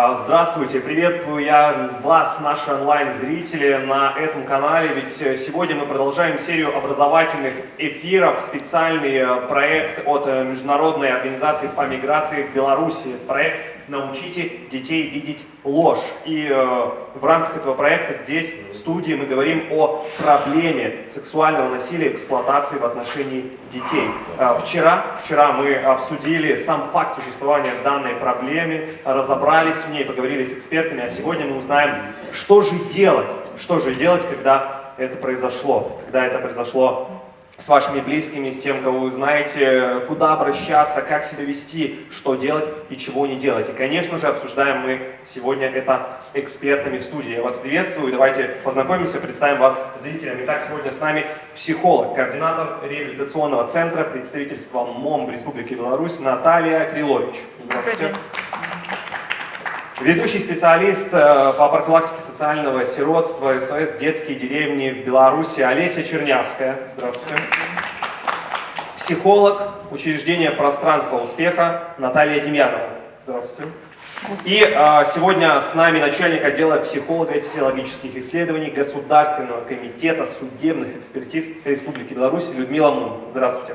А, здравствуйте, приветствую я вас, наши онлайн-зрители, на этом канале, ведь э, сегодня мы продолжаем серию образовательных эфиров, специальный э, проект от э, Международной организации по миграции в Беларуси. Проект «Научите детей видеть ложь». И э, в рамках этого проекта здесь, в студии, мы говорим о проблеме сексуального насилия, эксплуатации в отношении детей. Э, вчера, вчера мы обсудили сам факт существования данной проблемы, разобрались в ней, поговорили с экспертами, а сегодня мы узнаем, что же делать, что же делать, когда это произошло, когда это произошло с вашими близкими, с тем, кого вы знаете, куда обращаться, как себя вести, что делать и чего не делать. И, конечно же, обсуждаем мы сегодня это с экспертами в студии. Я вас приветствую, давайте познакомимся, представим вас зрителям. Итак, сегодня с нами психолог, координатор реабилитационного центра представительства МОМ в Республике Беларусь Наталья Крилович. Здравствуйте. Ведущий специалист э, по профилактике социального сиротства СОС «Детские деревни» в Беларуси Олеся Чернявская. Здравствуйте. Психолог учреждения «Пространство успеха» Наталья Демьянова. Здравствуйте. И э, сегодня с нами начальник отдела психолога и физиологических исследований Государственного комитета судебных экспертиз Республики Беларусь Людмила Мун. Здравствуйте.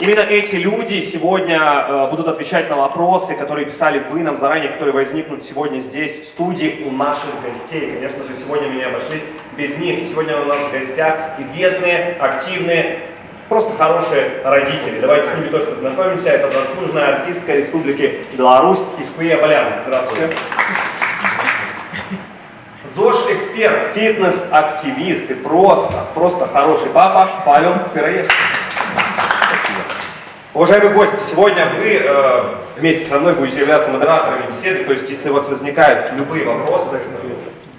Именно эти люди сегодня э, будут отвечать на вопросы, которые писали вы нам заранее, которые возникнут сегодня здесь, в студии у наших гостей. Конечно же, сегодня мы не обошлись без них. И сегодня у нас в гостях известные, активные, просто хорошие родители. Давайте с ними тоже познакомимся. Это заслуженная артистка Республики Беларусь Искуя Баляна. Здравствуйте. ЗОЖ-эксперт, фитнес-активист и просто, просто хороший папа Павел Сыроежский. Уважаемые гости, сегодня вы э, вместе со мной будете являться модераторами беседы, то есть если у вас возникают любые вопросы,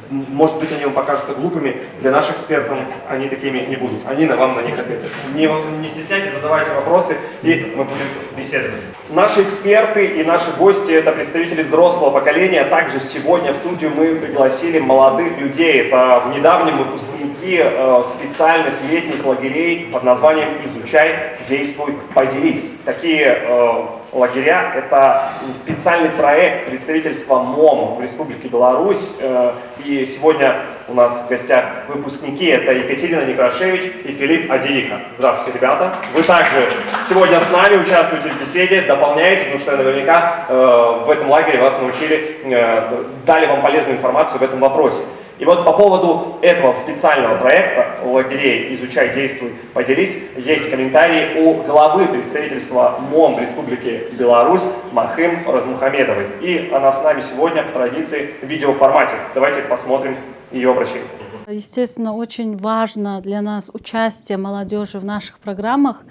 может быть, они вам покажутся глупыми, для наших экспертов они такими не будут. Они на вам на них ответят. Не, не стесняйтесь, задавайте вопросы, и мы будем беседовать. Наши эксперты и наши гости – это представители взрослого поколения. Также сегодня в студию мы пригласили молодых людей. Это в недавнем выпускники э, специальных летних лагерей под названием «Изучай, действуй, поделись». Такие э, лагеря – это специальный проект представительства МОМ в Республике Беларусь. Э, и сегодня у нас в гостях выпускники. Это Екатерина Некрашевич и Филипп Адиика. Здравствуйте, ребята. Вы также сегодня с нами участвуете в беседе, дополняете, потому что наверняка э, в этом лагере вас научили, э, дали вам полезную информацию в этом вопросе. И вот по поводу этого специального проекта лагерей «Изучай, действуй, поделись» есть комментарии у главы представительства МОМ Республики Беларусь Махым Размухамедовой. И она с нами сегодня по традиции в видеоформате. Давайте посмотрим ее обращение. Естественно, очень важно для нас участие молодежи в наших программах.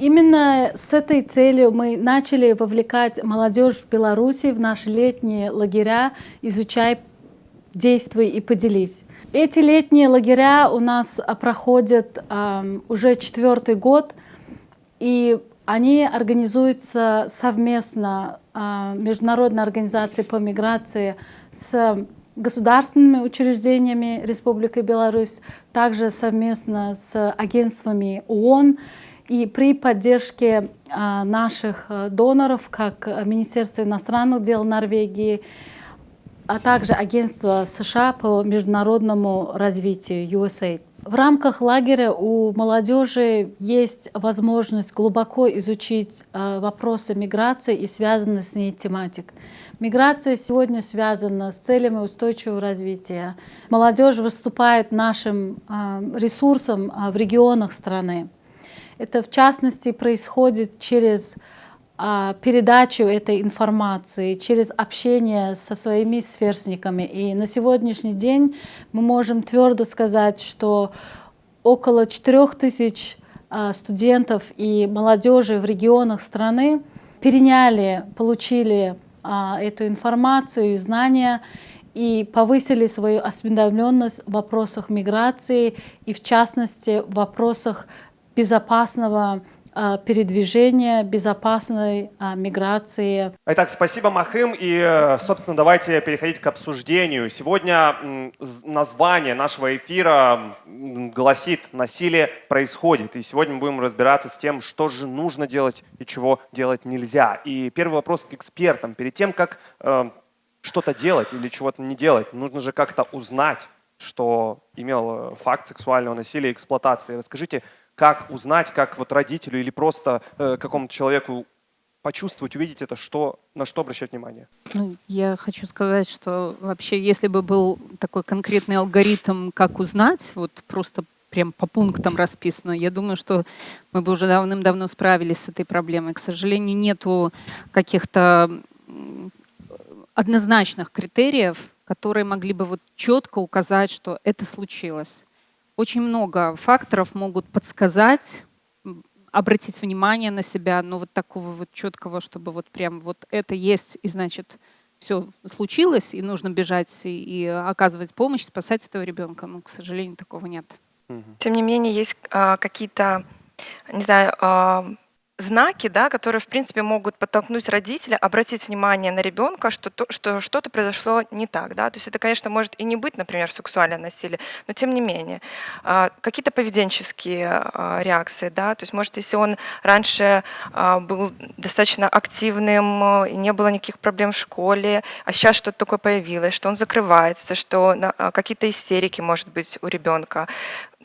Именно с этой целью мы начали вовлекать молодежь в Беларуси в наши летние лагеря «Изучай, действуй и поделись». Эти летние лагеря у нас а, проходят э, уже четвертый год, и они организуются совместно э, Международной организацией по миграции с государственными учреждениями Республики Беларусь, также совместно с агентствами ООН и при поддержке а, наших доноров, как Министерство иностранных дел Норвегии, а также Агентство США по международному развитию USAID. В рамках лагеря у молодежи есть возможность глубоко изучить вопросы миграции и связанные с ней тематик. Миграция сегодня связана с целями устойчивого развития. Молодежь выступает нашим а, ресурсом а, в регионах страны. Это в частности происходит через а, передачу этой информации, через общение со своими сверстниками. И на сегодняшний день мы можем твердо сказать, что около 4000 студентов и молодежи в регионах страны переняли, получили а, эту информацию и знания и повысили свою осведомленность в вопросах миграции и в частности в вопросах безопасного а, передвижения, безопасной а, миграции. Итак, спасибо, Махым. И, э, собственно, давайте переходить к обсуждению. Сегодня название нашего эфира гласит «Насилие происходит». И сегодня мы будем разбираться с тем, что же нужно делать и чего делать нельзя. И первый вопрос к экспертам. Перед тем, как э, что-то делать или чего-то не делать. Нужно же как-то узнать, что имел э, факт сексуального насилия и эксплуатации. Расскажите, как узнать, как вот родителю или просто э, какому-то человеку почувствовать, увидеть это, что, на что обращать внимание? Ну, я хочу сказать, что вообще, если бы был такой конкретный алгоритм, как узнать, вот просто прям по пунктам расписано, я думаю, что мы бы уже давным-давно справились с этой проблемой. К сожалению, нету каких-то однозначных критериев, которые могли бы вот четко указать, что это случилось. Очень много факторов могут подсказать, обратить внимание на себя, но вот такого вот четкого, чтобы вот прям вот это есть, и значит, все случилось, и нужно бежать и, и оказывать помощь, спасать этого ребенка. Ну, к сожалению, такого нет. Тем не менее, есть а, какие-то, не знаю, а, знаки, да, которые, в принципе, могут подтолкнуть родителя обратить внимание на ребенка, что, то, что что-то произошло не так. Да? То есть это, конечно, может и не быть, например, сексуальное насилие, но тем не менее. А, какие-то поведенческие а, реакции. Да? То есть, может, если он раньше а, был достаточно активным, и не было никаких проблем в школе, а сейчас что-то такое появилось, что он закрывается, что какие-то истерики, может быть, у ребенка.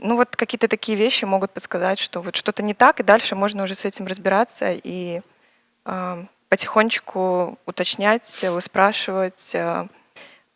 Ну вот какие-то такие вещи могут подсказать, что вот что-то не так, и дальше можно уже с этим разбираться и э, потихонечку уточнять, выспрашивать, э,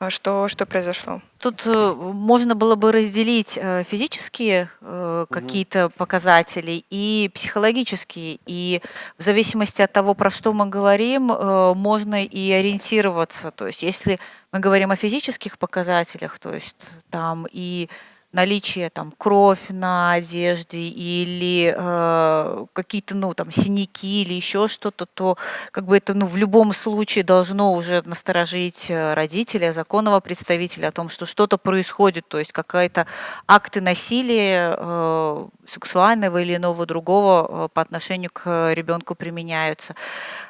что, что произошло. Тут э, можно было бы разделить э, физические э, какие-то показатели и психологические. И в зависимости от того, про что мы говорим, э, можно и ориентироваться. То есть если мы говорим о физических показателях, то есть там и наличие там кровь на одежде или э, какие-то ну там синяки или еще что-то, то как бы это ну в любом случае должно уже насторожить э, родителя, законного представителя о том, что что-то происходит, то есть какая-то акты насилия э, сексуального или иного другого э, по отношению к ребенку применяются.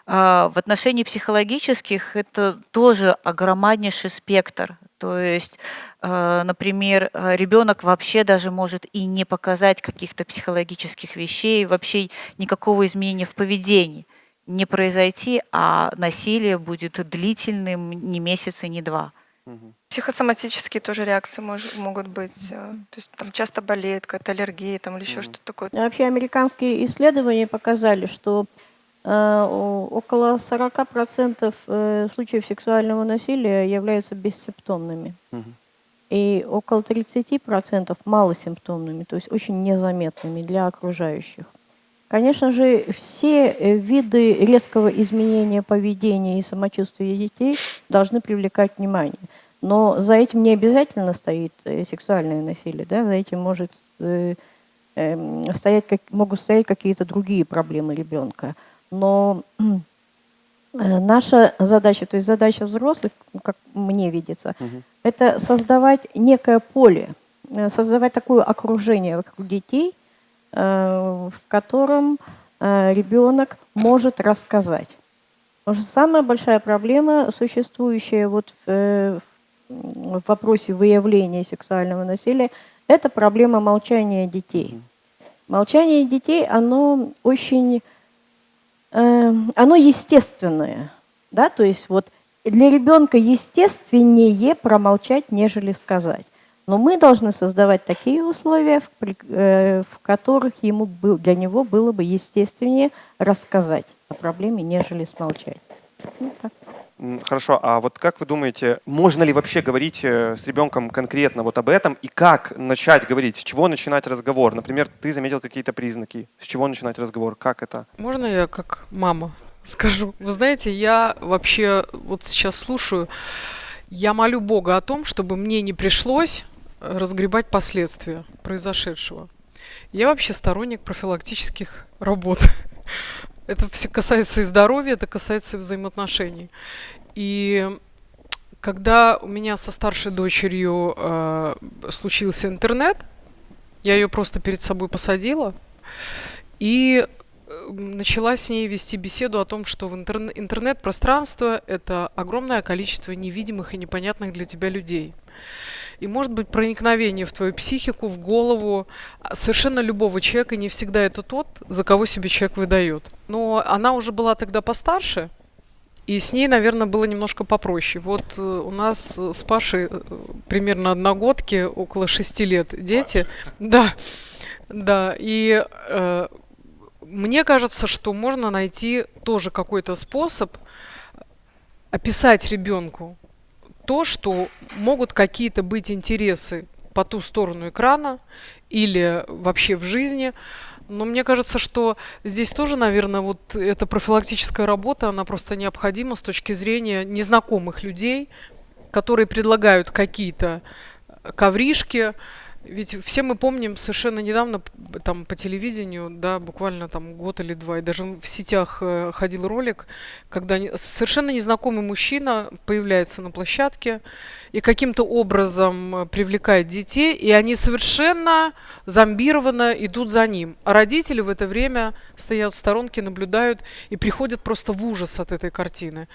Э, в отношении психологических это тоже огромнейший спектр. То есть, э, например, э, ребенок вообще даже может и не показать каких-то психологических вещей, вообще никакого изменения в поведении не произойти, а насилие будет длительным не месяц и не два. Психосоматические тоже реакции мож, могут быть. Э, то есть там часто болеет, какая-то аллергия там, или еще что-то такое. Вообще американские исследования показали, что около 40% э, случаев сексуального насилия являются бессимптомными. И около 30% малосимптомными, то есть очень незаметными для окружающих. Конечно же, все э, виды резкого изменения поведения и самочувствия детей должны привлекать внимание. Но за этим не обязательно стоит сексуальное насилие, да? за этим может эм, стоять, могут стоять какие-то другие проблемы ребенка. Но э, наша задача, то есть задача взрослых, как мне видится, угу. это создавать некое поле, э, создавать такое окружение вокруг детей, э, в котором ребенок может рассказать. Потому что самая большая проблема, существующая вот в, в вопросе выявления сексуального насилия, это проблема молчания детей. Молчание детей, оно очень оно естественное. Да? То есть вот для ребенка естественнее промолчать, нежели сказать. Но мы должны создавать такие условия, в, э, в которых ему был, для него было бы естественнее рассказать о проблеме, нежели смолчать. Ну, так. Хорошо, а вот как вы думаете, можно ли вообще говорить э, с ребенком конкретно вот об этом и как начать говорить, с чего начинать разговор? Например, ты заметил какие-то признаки, с чего начинать разговор, как это? Можно я как мама скажу? Вы знаете, я вообще вот сейчас слушаю, я молю Бога о том, чтобы мне не пришлось разгребать последствия произошедшего. Я вообще сторонник профилактических работ. Это все касается и здоровья, это касается и взаимоотношений. И когда у меня со старшей дочерью э, случился интернет, я ее просто перед собой посадила и э, начала с ней вести беседу о том, что в интер- интернет-пространство это огромное количество невидимых и непонятных для тебя людей. И может быть проникновение в твою психику, в голову совершенно любого человека, не всегда это тот, за кого себе человек выдает. Но она уже была тогда постарше, И с ней, наверное, было немножко попроще. Вот э, у нас э, с Пашей э, примерно одногодки, около шести лет дети. Да, да. И э, мне кажется, что можно найти тоже какой-то способ описать ребенку то, что могут какие-то быть интересы по ту сторону экрана или вообще в жизни, но мне кажется, что здесь тоже, наверное, вот эта профилактическая работа, она просто необходима с точки зрения незнакомых людей, которые предлагают какие-то ковришки, ведь все мы помним совершенно недавно там по телевидению, да, буквально там год или два, и даже в сетях э, ходил ролик, когда совершенно незнакомый мужчина появляется на площадке и каким-то образом э, привлекает детей, и они совершенно зомбированно идут за ним. А родители в это время стоят в сторонке, наблюдают и приходят просто в ужас от этой картины.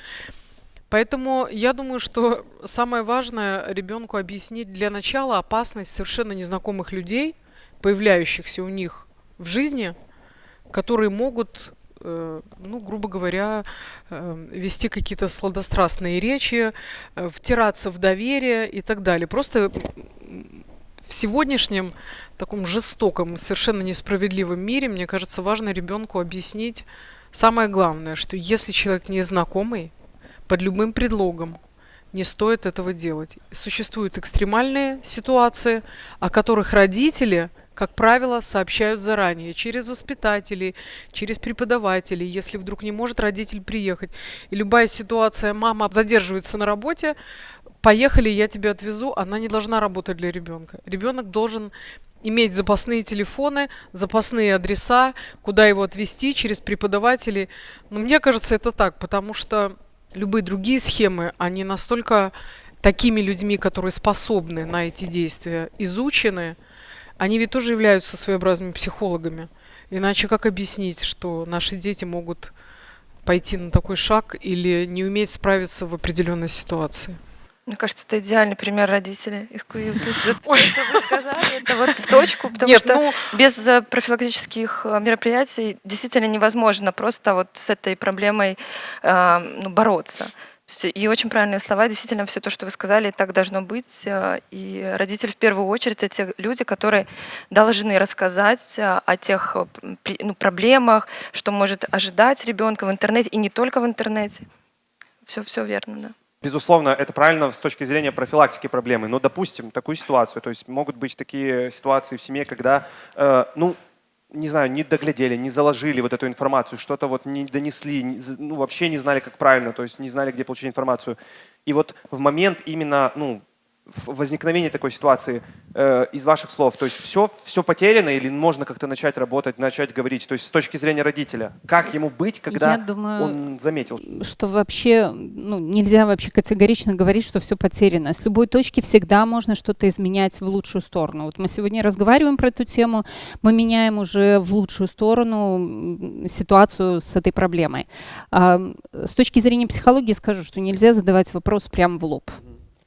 Поэтому я думаю, что самое важное ребенку объяснить для начала опасность совершенно незнакомых людей, появляющихся у них в жизни, которые могут, э, ну, грубо говоря, э, вести какие-то сладострастные речи, э, втираться в доверие и так далее. Просто в сегодняшнем таком жестоком, совершенно несправедливом мире, мне кажется, важно ребенку объяснить самое главное, что если человек незнакомый, под любым предлогом. Не стоит этого делать. Существуют экстремальные ситуации, о которых родители, как правило, сообщают заранее, через воспитателей, через преподавателей, если вдруг не может родитель приехать. И любая ситуация, мама задерживается на работе, поехали, я тебя отвезу, она не должна работать для ребенка. Ребенок должен иметь запасные телефоны, запасные адреса, куда его отвезти через преподавателей. Но мне кажется, это так, потому что любые другие схемы, они настолько такими людьми, которые способны на эти действия, изучены, они ведь тоже являются своеобразными психологами. Иначе как объяснить, что наши дети могут пойти на такой шаг или не уметь справиться в определенной ситуации? Мне кажется, это идеальный пример родителей. То есть вот все, что вы сказали, это вот в точку, потому Нет, что ну, без э, профилактических э, мероприятий действительно невозможно просто вот с этой проблемой э, ну, бороться. То есть, и очень правильные слова, действительно, все то, что вы сказали, так должно быть. э, И родители в первую очередь это те люди, которые должны рассказать о тех ну, проблемах, что может ожидать ребенка в интернете, и не только в интернете. Все, все верно, да. Безусловно, это правильно с точки зрения профилактики проблемы. Но, допустим, такую ситуацию, то есть могут быть такие ситуации в семье, когда, э, ну, не знаю, не доглядели, не заложили вот эту информацию, что-то вот не донесли, ну, вообще не знали, как правильно, то есть не знали, где получить информацию. И вот в момент именно, ну, в- возникновения такой ситуации э, из ваших слов, то есть все, все потеряно или можно как-то начать работать, начать говорить, то есть с точки зрения родителя, как ему быть, когда Я думаю, он заметил, что вообще ну, нельзя вообще категорично говорить, что все потеряно. С любой точки всегда можно что-то изменять в лучшую сторону. Вот мы сегодня разговариваем про эту тему, мы меняем уже в лучшую сторону ситуацию с этой проблемой. А, с точки зрения психологии скажу, что нельзя задавать вопрос прямо в лоб.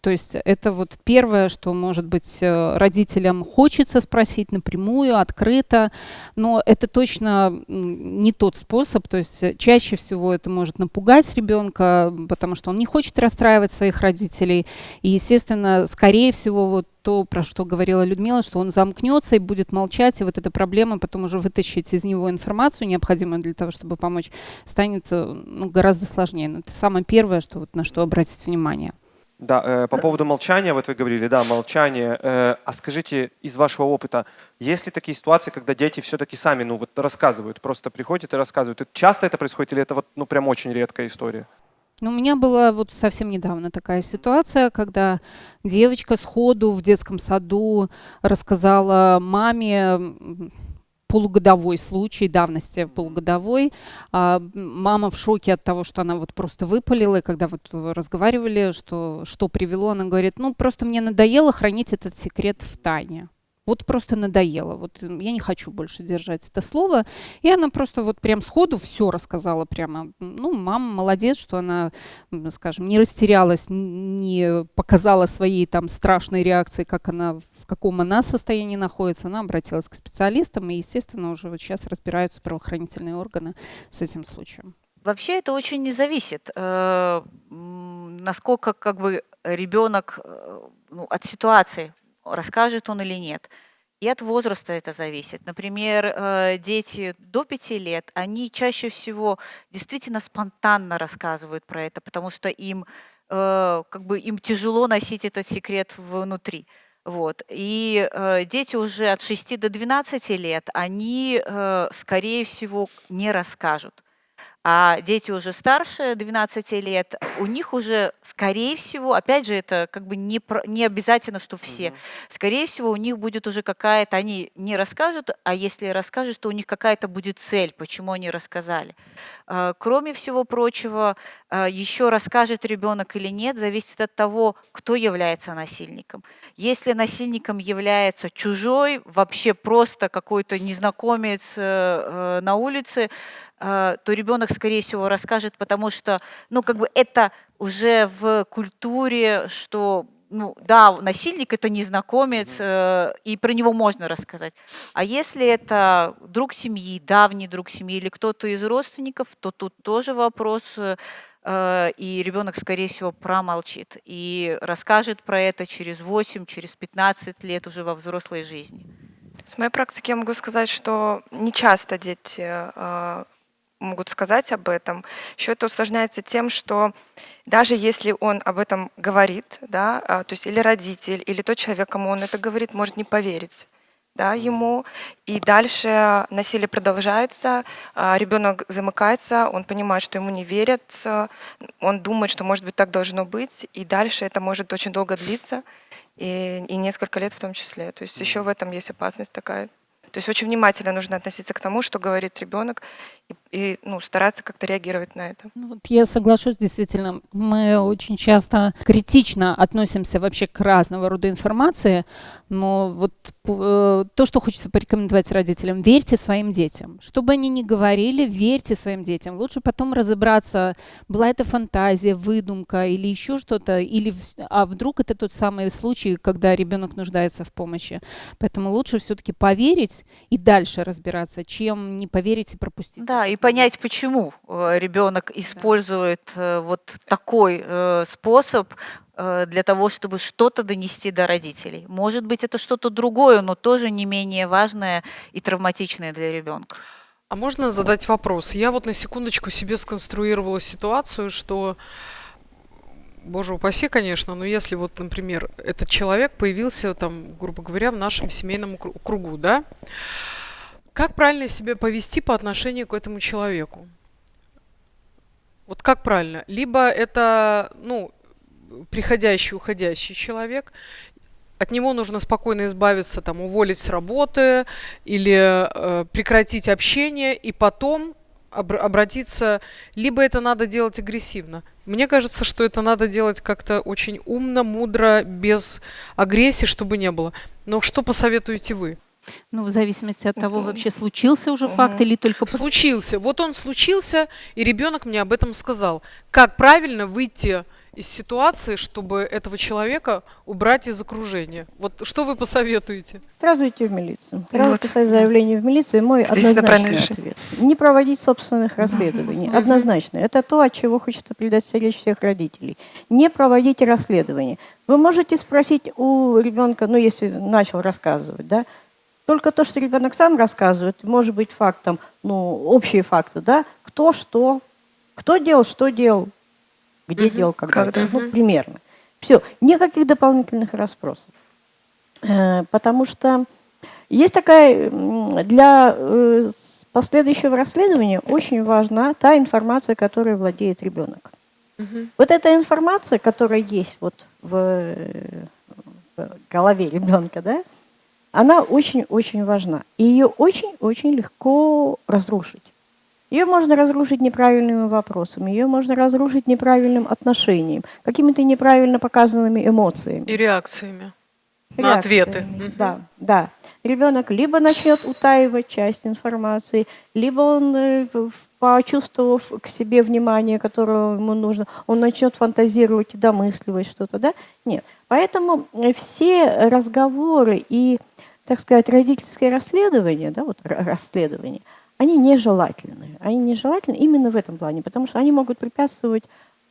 То есть это вот первое, что, может быть, э, родителям хочется спросить напрямую, открыто, но это точно не тот способ. То есть э, чаще всего это может напугать ребенка, потому что он не хочет расстраивать своих родителей. И, естественно, скорее всего, вот то, про что говорила Людмила, что он замкнется и будет молчать, и вот эта проблема потом уже вытащить из него информацию, необходимую для того, чтобы помочь, станет э, ну, гораздо сложнее. Но это самое первое, что, вот, на что обратить внимание. Да, э, по поводу молчания, вот вы говорили, да, молчание. Э, а скажите, из вашего опыта, есть ли такие ситуации, когда дети все-таки сами, ну вот рассказывают, просто приходят и рассказывают? И часто это происходит или это вот, ну прям очень редкая история? Ну, у меня была вот совсем недавно такая ситуация, когда девочка сходу в детском саду рассказала маме полугодовой случай давности полугодовой. А, мама в шоке от того, что она вот просто выпалила, и когда вот разговаривали, что, что привело, она говорит, ну, просто мне надоело хранить этот секрет в тайне. Вот просто надоело. Вот я не хочу больше держать это слово. И она просто вот прям сходу все рассказала прямо. Ну, мама молодец, что она, скажем, не растерялась, не показала своей там страшной реакции, как она, в каком она состоянии находится. Она обратилась к специалистам, и, естественно, уже вот сейчас разбираются правоохранительные органы с этим случаем. Вообще это очень не зависит, э, насколько как бы ребенок э, ну, от ситуации расскажет он или нет. И от возраста это зависит. Например, э, дети до пяти лет, они чаще всего действительно спонтанно рассказывают про это, потому что им э, как бы им тяжело носить этот секрет внутри. Вот. И э, дети уже от 6 до 12 лет, они, скорее всего, не расскажут. А дети уже старше 12 лет, у них уже, скорее всего, опять же, это как бы не, не обязательно, что все, скорее всего, у них будет уже какая-то, они не расскажут, а если расскажут, то у них какая-то будет цель, почему они рассказали. А, Кроме всего прочего, а, еще расскажет ребенок или нет, зависит от того, кто является насильником. Если насильником является чужой, вообще просто какой-то незнакомец э, э, на улице, э, то ребенок, скорее всего, расскажет, потому что, ну, как бы это уже в культуре, что, ну, да, насильник это незнакомец, э, и про него можно рассказать. А если это друг семьи, давний друг семьи или кто-то из родственников, то тут тоже вопрос, э, э, и ребенок, скорее всего, промолчит и расскажет про это через 8, через 15 лет уже во взрослой жизни. С моей практики я могу сказать, что не часто дети э, могут сказать об этом. Еще это усложняется тем, что даже если он об этом говорит, да, а, то есть или родитель, или тот человек, кому он это говорит, может не поверить да, ему, и дальше насилие продолжается, а, ребенок замыкается, он понимает, что ему не верят, он думает, что, может быть, так должно быть, и дальше это может очень долго длиться, и, и несколько лет в том числе. То есть еще в этом есть опасность такая. То есть очень внимательно нужно относиться к тому, что говорит ребенок, и, и, ну, стараться как-то реагировать на это. Ну, вот я соглашусь, действительно, мы очень часто критично относимся вообще к разного рода информации, но вот э, то, что хочется порекомендовать родителям, верьте своим детям. Что бы они ни говорили, верьте своим детям. Лучше потом разобраться, была это фантазия, выдумка или еще что-то, или а вдруг это тот самый случай, когда ребенок нуждается в помощи. Поэтому лучше все-таки поверить и дальше разбираться, чем не поверить и пропустить. Да, и понять, почему ребенок использует э, вот такой э, способ э, для того, чтобы что-то донести до родителей. Может быть, это что-то другое, но тоже не менее важное и травматичное для ребенка. А можно задать вопрос? Я вот на секундочку себе сконструировала ситуацию, что, боже упаси, конечно, но если вот, например, этот человек появился там, грубо говоря, в нашем семейном кру- кругу, да? Как правильно себя повести по отношению к этому человеку? Вот как правильно? Либо это, ну, приходящий, уходящий человек, от него нужно спокойно избавиться, там, уволить с работы или э, прекратить общение и потом обр- обратиться, либо это надо делать агрессивно. Мне кажется, что это надо делать как-то очень умно, мудро, без агрессии, чтобы не было. Но что посоветуете вы? Ну, в зависимости от того, вообще случился уже факт или только... Случился. Вот он случился, и ребенок мне об этом сказал. Как правильно выйти из ситуации, чтобы этого человека убрать из окружения? Вот что вы посоветуете? Сразу идти в милицию. Сразу Вот. писать заявление в милицию. Мой Здесь однозначный ответ. Не проводить собственных расследований. Однозначно. Это то, от чего хочется предостеречь всех родителей. Не проводите расследования. Вы можете спросить у ребенка, ну, если начал рассказывать, да, только то, что ребенок сам рассказывает, может быть фактом, ну, общие факты, да, кто что, кто делал, что делал, где делал, когда, Когда. ну, примерно. Все, никаких дополнительных расспросов. Э, Потому что есть такая, для э, последующего расследования очень важна та информация, которой владеет ребенок. Вот эта информация, которая есть вот в, э, в голове ребенка, да, она очень-очень важна. И ее очень-очень легко разрушить. Ее можно разрушить неправильными вопросами, ее можно разрушить неправильным отношением, какими-то неправильно показанными эмоциями. И реакциями на ответы. реакциями. Да, да. Ребенок либо начнет утаивать часть информации, либо он, э, почувствовав к себе внимание, которое ему нужно, он начнет фантазировать и домысливать что-то, да? Нет. Поэтому э, все разговоры и, так сказать, родительское расследование, да, вот ра- расследование, они нежелательны. Они нежелательны именно в этом плане, потому что они могут препятствовать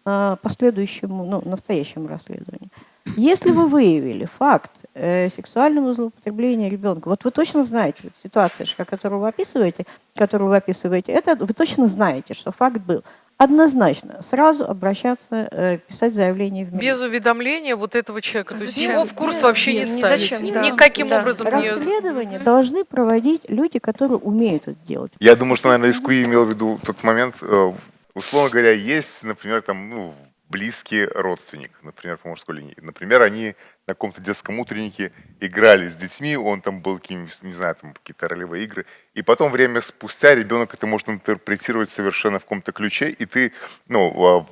а, последующему, ну, настоящему расследованию. Если вы выявили факт э, сексуального злоупотребления ребенка, вот вы точно знаете, вот ситуация, которую вы описываете, которую вы описываете, это вы точно знаете, что факт был. Однозначно, сразу обращаться, э, писать заявление в милицию. Без уведомления вот этого человека. То есть Зачем? его в курс Нет, вообще не нет, ни ставить. зачем, да. Никаким Да. образом не... Расследование должны проводить люди, которые умеют это делать. Я думаю, что, наверное, Искуи имел в виду тот момент, э, условно говоря, есть, например, там, ну, близкий родственник, например, по мужской линии. Например, они на каком-то детском утреннике играли с детьми, он там был каким-нибудь, не знаю, там какие-то ролевые игры, и потом время спустя ребенок это может интерпретировать совершенно в каком-то ключе, и ты, ну, в-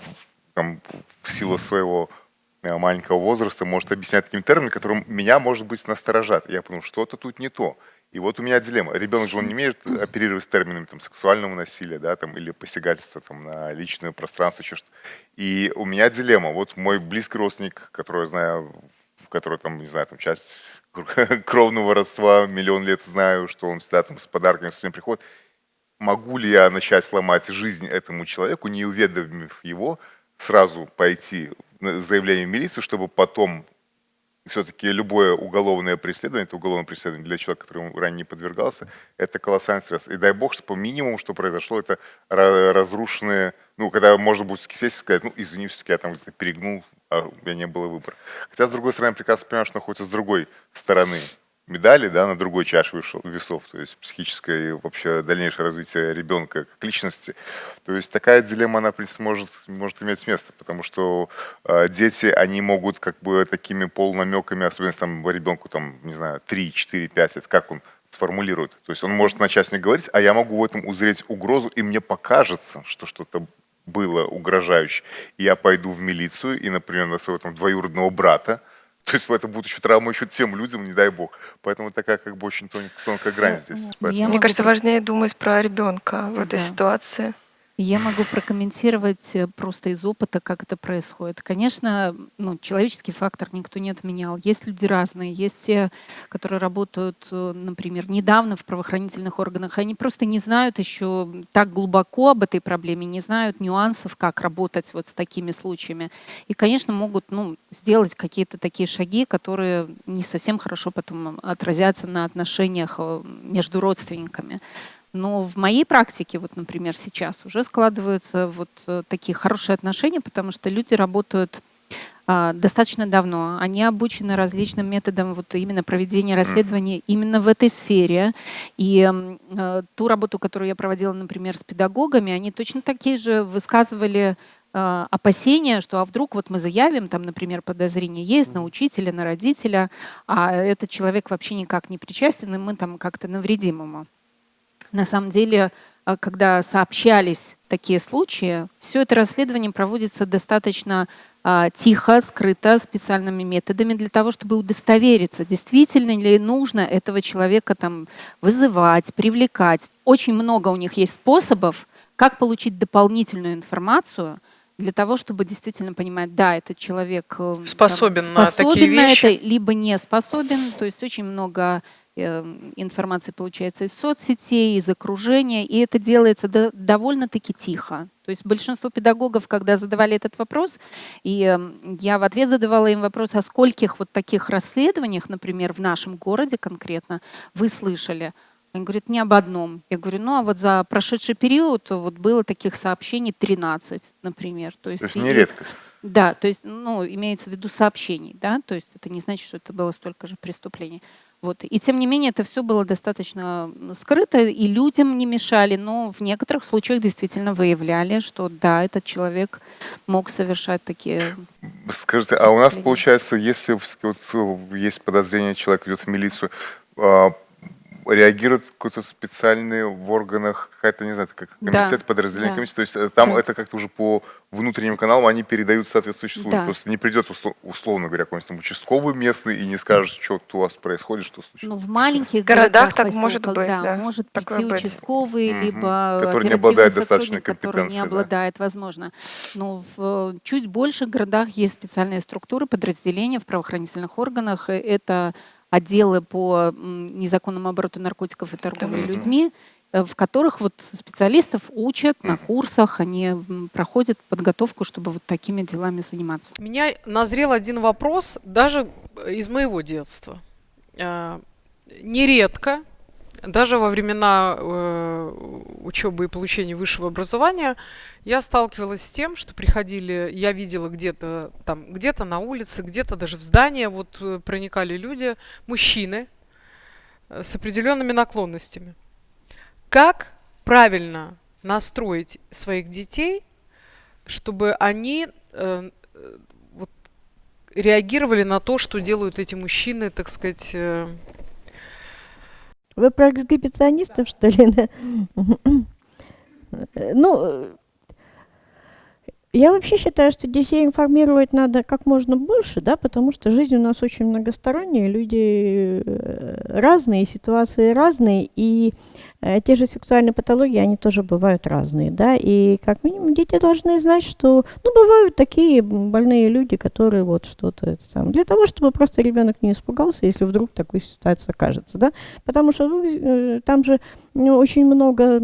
там, в силу своего э, маленького возраста может объяснять таким термином, которым меня, может быть, насторожат. Я подумал, что-то тут не то. И вот у меня дилемма. Ребенок же он не умеет оперировать с терминами там, сексуального насилия, да, там, или посягательства там, на личное пространство, еще что И у меня дилемма. Вот мой близкий родственник, которого я знаю, в которого там, не знаю, там часть кровного родства, миллион лет знаю, что он всегда там с подарками все время приходит. Могу ли я начать сломать жизнь этому человеку, не уведомив его, сразу пойти заявление в милицию, чтобы потом все-таки любое уголовное преследование, это уголовное преследование для человека, который ранее не подвергался, это колоссальный стресс. И дай бог, чтобы минимум, что произошло, это ра- разрушенные, ну, когда можно будет сесть и сказать, ну, извини, все-таки я там перегнул, а у меня не было выбора. Хотя, с другой стороны, я прекрасно понимаю, что находится с другой стороны медали, да, на другой чаше весов, то есть психическое и вообще дальнейшее развитие ребенка как личности. То есть такая дилемма, она, в принципе, может, может иметь место, потому что э, дети, они могут как бы такими полнамеками, особенно если там ребенку, там, не знаю, 3, 4, 5, это как он сформулирует. То есть он может начать мне говорить, а я могу в этом узреть угрозу, и мне покажется, что что-то было угрожающе. И я пойду в милицию и, например, на своего там двоюродного брата, то есть это будет еще травма еще тем людям, не дай бог. Поэтому такая как бы очень тон- тонкая грань здесь. Поэтому- Мне кажется, важнее думать про ребенка в этой Да. ситуации. Я могу прокомментировать э, просто из опыта, как это происходит. Конечно, ну, человеческий фактор никто не отменял. Есть люди разные. Есть те, которые работают, э, например, недавно в правоохранительных органах. Они просто не знают еще так глубоко об этой проблеме, не знают нюансов, как работать вот с такими случаями. И, конечно, могут ну, сделать какие-то такие шаги, которые не совсем хорошо потом отразятся на отношениях э, между родственниками. Но в моей практике, вот, например, сейчас уже складываются вот э, такие хорошие отношения, потому что люди работают а, достаточно давно. Они обучены различным методам вот именно проведения расследований именно в этой сфере. И э, ту работу, которую я проводила, например, с педагогами, они точно такие же высказывали э, опасения, что а вдруг вот мы заявим, там, например, подозрение есть на учителя, на родителя, а этот человек вообще никак не причастен, и мы там как-то навредим ему. На самом деле, а, когда сообщались такие случаи, все это расследование проводится достаточно а, тихо, скрыто, специальными методами для того, чтобы удостовериться, действительно ли нужно этого человека там вызывать, привлекать. Очень много у них есть способов, как получить дополнительную информацию для того, чтобы действительно понимать, да, этот человек э, там, Способен на такие способен на вещи. это, либо не способен. То есть очень много э, информации получается из соцсетей, из окружения, и это делается до- довольно-таки тихо. То есть большинство педагогов, когда задавали этот вопрос, и э, я в ответ задавала им вопрос, о скольких вот таких расследованиях, например, в нашем городе конкретно, вы слышали? Они говорят, не об одном. Я говорю, ну а вот за прошедший период вот было таких сообщений 13, например. То есть, То есть и- не редкость. да, то есть, ну, имеется в виду сообщений, да, то есть это не значит, что это было столько же преступлений. Вот. И тем не менее это все было достаточно скрыто, и людям не мешали, но в некоторых случаях действительно выявляли, что да, этот человек мог совершать такие... Скажите, а у нас получается, если вот э, есть подозрение, человек идет в милицию, а, реагирует какой-то специальный в органах, какая-то, не знаю, как Да, комитет, подразделение да. комиссии, то есть э, там Да. это как-то уже по внутренним каналам они передают соответствующий случай. Да. Просто не придет, усло- условно говоря, какой-нибудь там участковый местный и не скажет, что тут у вас происходит, что случилось. Ну, в маленьких городах городах, так может быть, да, может такое прийти быть. участковый, Мгм. либо Который не обладает достаточной который не компетенцией, да. обладает, возможно. Но в э, чуть больших городах есть специальные структуры, подразделения в правоохранительных органах. Э, Это отделы по незаконному обороту наркотиков и торговле Мгм. людьми. э, в которых вот специалистов учат на курсах, они проходят подготовку, чтобы вот такими делами заниматься. У меня назрел один вопрос, даже из моего детства. А, Нередко, даже во времена э, учебы и получения высшего образования, я сталкивалась с тем, что приходили, я видела где-то там, где-то на улице, где-то даже в здание, вот э, проникали люди, мужчины э, с определенными наклонностями. Как правильно настроить своих детей, чтобы они э, вот, реагировали на то, что делают эти мужчины, так сказать, э, Вы про эксгибиционистов, что ли? Ну, я вообще считаю, что детей информировать надо как можно больше, да, потому что жизнь у нас очень многосторонняя, люди э, разные, ситуации разные, и те же сексуальные патологии, они тоже бывают разные, да, и как минимум дети должны знать, что, ну, бывают такие больные люди, которые вот что-то самое, для того, чтобы просто ребенок не испугался, если вдруг такая ситуация окажется, да, потому что ну, э, там же ну, очень много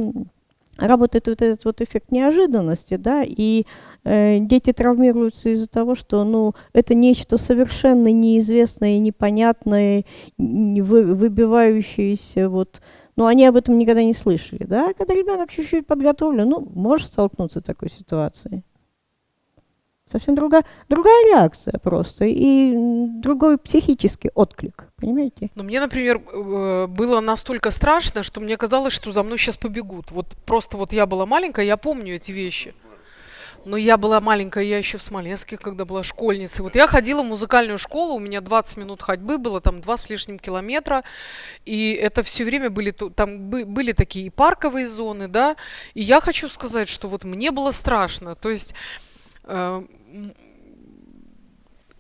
работает вот этот вот эффект неожиданности, да, и э, дети травмируются из-за того, что, ну, это нечто совершенно неизвестное, непонятное, не вы- выбивающееся, вот, ну, они об этом никогда не слышали, да, когда ребенок чуть-чуть подготовлен, ну, может столкнуться с такой ситуацией. Совсем другая, другая реакция просто и другой психический отклик, понимаете? Но мне, например, э, было настолько страшно, что мне казалось, что за мной сейчас побегут. Вот просто вот я была маленькая, я помню эти вещи. Но я была маленькая, я еще в Смоленске, когда была школьницей. Вот я ходила в музыкальную школу, у меня 20 минут ходьбы было, там два с лишним километра. И это все время были, там бы- были такие и парковые зоны, да. И я хочу сказать, что вот мне было страшно. То есть э,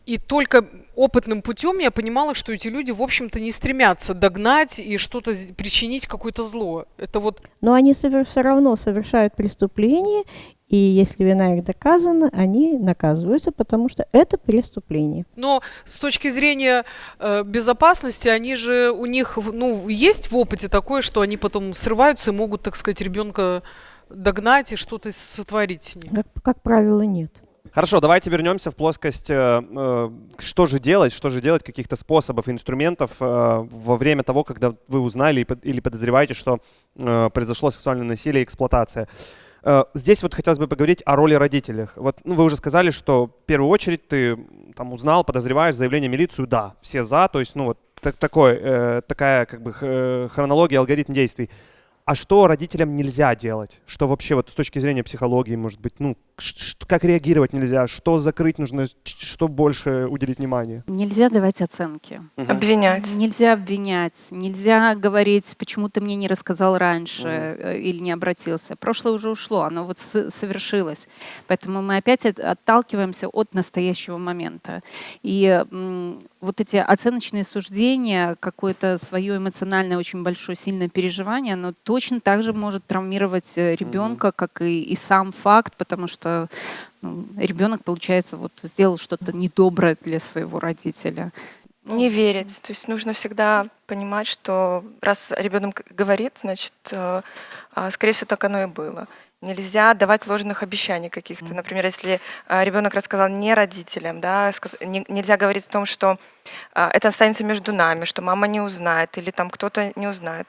и только опытным путем я понимала, что эти люди, в общем-то, не стремятся догнать и что-то причинить какое-то зло. Это вот Но они все равно совершают преступление, и если вина их доказана, они наказываются, потому что это преступление. Но с точки зрения э, безопасности, они же у них, ну, есть в опыте такое, что они потом срываются и могут, так сказать, ребенка догнать и что-то сотворить с ним. Как, как правило, нет. Хорошо, давайте вернемся в плоскость, э, э, что же делать, что же делать, каких-то способов, инструментов э, во время того, когда вы узнали или подозреваете, что э, произошло сексуальное насилие и эксплуатация. Э, Здесь вот хотелось бы поговорить о роли родителей. Вот ну, вы уже сказали, что в первую очередь ты там узнал, подозреваешь заявление милицию, да, все за, то есть ну вот так- такой, э, такая как бы х- хронология, алгоритм действий. А что родителям нельзя делать? Что вообще вот с точки зрения психологии, может быть, ну, как реагировать нельзя? Что закрыть нужно? Что больше уделить внимание? Нельзя давать оценки. Обвинять. Нельзя обвинять, нельзя говорить, почему ты мне не рассказал раньше э, или не обратился. Прошлое уже ушло, оно вот совершилось. Поэтому мы опять от- отталкиваемся от настоящего момента. И вот эти оценочные суждения, какое-то свое эмоциональное очень большое сильное переживание, оно точно так же может травмировать э, ребенка, как и, и сам факт, потому что ну, ребенок, получается, вот сделал что-то недоброе для своего родителя. Не верить. То есть нужно всегда понимать, что раз ребенок говорит, значит, э, а, скорее всего, так оно и было. Нельзя давать ложных обещаний каких-то. Например, если ребенок рассказал не родителям, да, нельзя говорить о том, что а, это останется между нами, что мама не узнает или там кто-то не узнает.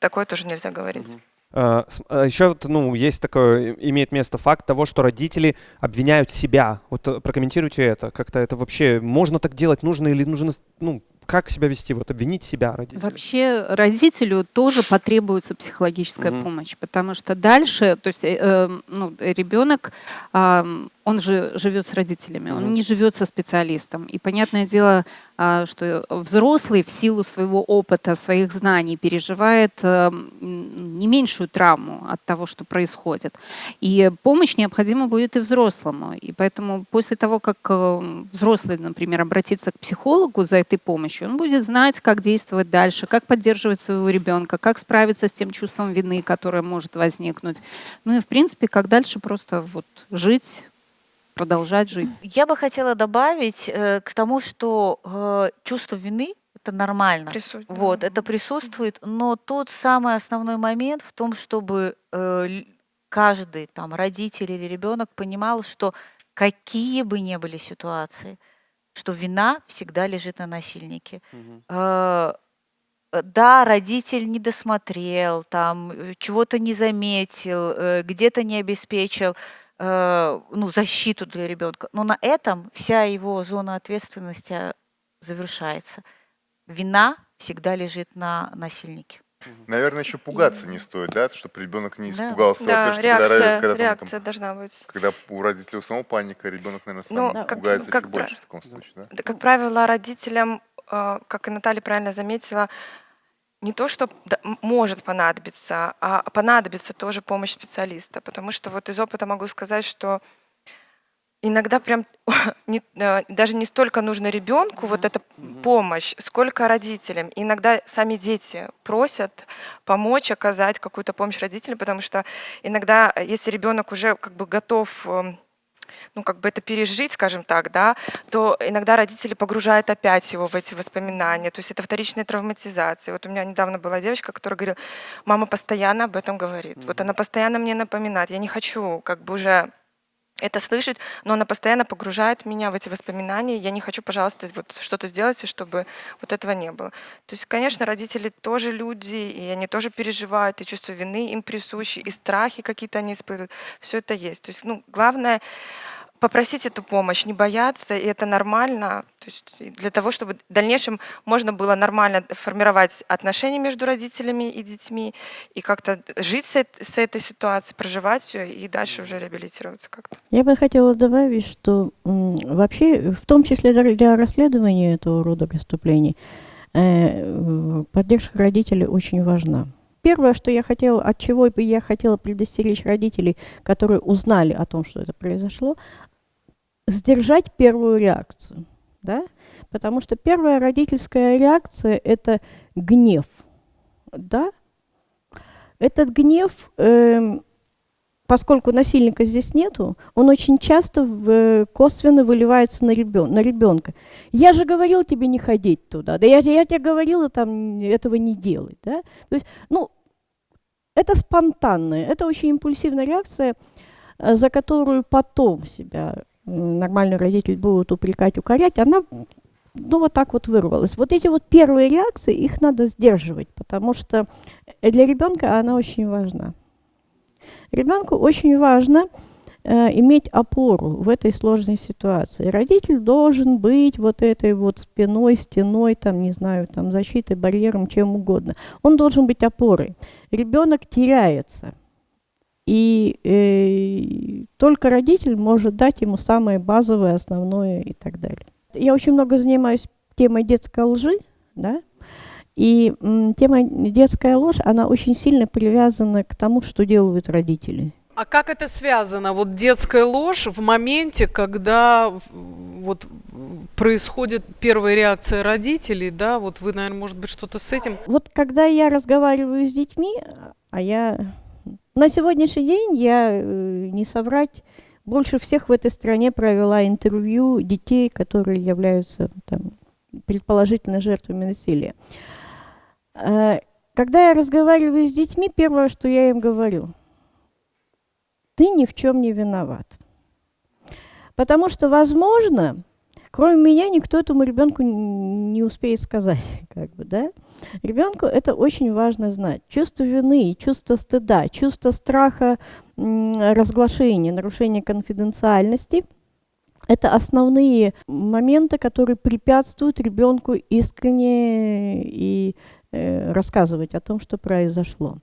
Такое тоже нельзя говорить. Еще вот, ну, есть такое, имеет место факт того, что родители обвиняют себя. Вот э, прокомментируйте это. Как-то это вообще, можно так делать, нужно или нужно, ну, как себя вести? Вот обвинить себя родителей. Вообще родителю тоже потребуется психологическая Мгм. помощь, потому что дальше, то есть э, э, ну, ребенок, ам, он же живет с родителями, он не живет со специалистом. И понятное дело, а, что взрослый в силу своего опыта, своих знаний переживает э, не меньшую травму от того, что происходит. И помощь необходима будет и взрослому. И поэтому после того, как э, взрослый, например, обратится к психологу за этой помощью, он будет знать, как действовать дальше, как поддерживать своего ребенка, как справиться с тем чувством вины, которое может возникнуть. Ну и, в принципе, как дальше просто вот жить, продолжать жить. Я бы хотела добавить э, к тому, что э, чувство вины это нормально. Прису- Вот, да. это присутствует, но тут самый основной момент в том, чтобы э, каждый там родитель или ребенок понимал, что какие бы ни были ситуации, что вина всегда лежит на насильнике. Э, да, родитель не досмотрел, там э, чего-то не заметил, э, где-то не обеспечил ну, защиту для ребенка, но на этом вся его зона ответственности э, завершается. Вина всегда лежит на насильнике. Наверное, еще пугаться не стоит, да, чтобы ребенок не Да. испугался. Да, когда реакция, родитель- когда там- реакция должна быть. Когда у родителей у самого паника, ребенок, наверное, сам Ну, как- пугается как еще пра- больше в таком случае, да? Да, Как правило, родителям, э, как и Наталья правильно заметила, не то, что может понадобиться, а понадобится тоже помощь специалиста. Потому что вот из опыта могу сказать, что иногда прям не- э, даже не столько нужно ребенку вот эта помощь, сколько родителям. Иногда сами дети просят помочь, оказать какую-то помощь родителям, потому что иногда, э, если ребенок уже как бы готов эм, ну, как бы это пережить, скажем так, да, то иногда родители погружают опять его в эти воспоминания. То есть это вторичная травматизация. Вот у меня недавно была девочка, которая говорила, мама постоянно об этом говорит. Вот она постоянно мне напоминает. Я не хочу как бы уже это слышать, но она постоянно погружает меня в эти воспоминания. Я не хочу, пожалуйста, вот что-то сделать, чтобы вот этого не было. То есть, конечно, родители тоже люди, и они тоже переживают, и чувство вины им присущи, и страхи какие-то они испытывают. Все это есть. То есть, ну, главное попросить эту помощь, не бояться, и это нормально. То есть для того, чтобы в дальнейшем можно было нормально формировать отношения между родителями и детьми, и как-то жить с, с этой ситуацией, проживать все, и дальше уже реабилитироваться как-то. Я бы хотела добавить, что вообще, в том числе для, расследования этого рода преступлений, э, поддержка родителей очень важна. Первое, что я хотела, от чего бы я хотела предостеречь родителей, которые узнали о том, что это произошло, сдержать первую реакцию, да? Потому что первая родительская реакция – это гнев, да? Этот гнев эм, поскольку насильника здесь нету, он очень часто в- косвенно выливается на, ребен, на ребенка. Я же говорил тебе не ходить туда, да я, я тебе говорила там этого не делать. Да? То есть, ну, это спонтанная, это очень импульсивная реакция, э, за которую потом себя э, нормальный родитель будет упрекать, укорять, она ну, вот так вот вырвалась. Вот эти вот первые реакции, их надо сдерживать, потому что для ребенка она очень важна. Ребенку очень важно э, иметь опору в этой сложной ситуации. Родитель должен быть вот этой вот спиной, стеной, там, не знаю, там, защитой, барьером, чем угодно. Он должен быть опорой. Ребенок теряется. И э, только родитель может дать ему самое базовое, основное и так далее. Я очень много занимаюсь темой детской лжи, да, и м, тема детская ложь, она очень сильно привязана к тому, что делают родители. А как это связано? Вот детская ложь в моменте, когда вот происходит первая реакция родителей, да, вот вы, наверное, может быть, что-то с этим. Вот когда я разговариваю с детьми, а я на сегодняшний день я э, не соврать больше всех в этой стране провела интервью детей, которые являются там, предположительно жертвами насилия. Э, Когда я разговариваю с детьми, первое, что я им говорю, ты ни в чем не виноват. Потому что, возможно, кроме меня никто этому ребенку не успеет сказать, как бы, да? Ребенку это очень важно знать. Чувство вины, чувство стыда, чувство страха разглашения, нарушения конфиденциальности – это основные моменты, которые препятствуют ребенку искренне и э, рассказывать о том, что произошло.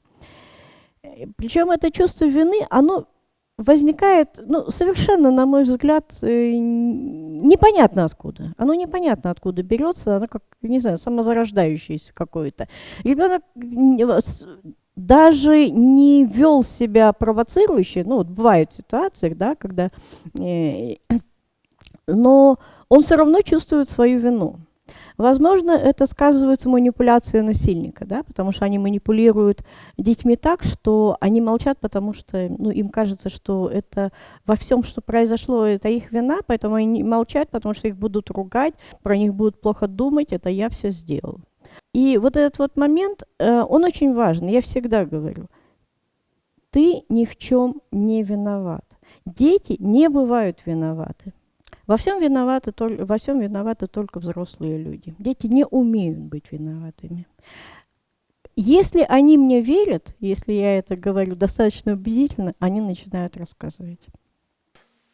Причем это чувство вины, оно возникает, ну, совершенно, на мой взгляд, э, непонятно откуда. Оно непонятно откуда берется, оно как, не знаю, самозарождающееся какое-то. Ребенок с- даже не вел себя провоцирующе, ну, вот бывают ситуации, да, когда, э, но он все равно чувствует свою вину. Возможно, это сказывается манипуляция насильника, да, потому что они манипулируют детьми так, что они молчат, потому что ну, им кажется, что это во всем, что произошло, это их вина, поэтому они молчат, потому что их будут ругать, про них будут плохо думать, это я все сделал. И вот этот вот момент, э, он очень важен, я всегда говорю, ты ни в чем не виноват. Дети не бывают виноваты. Во всем, виноваты, во всем виноваты только взрослые люди. Дети не умеют быть виноватыми. Если они мне верят, если я это говорю достаточно убедительно, они начинают рассказывать.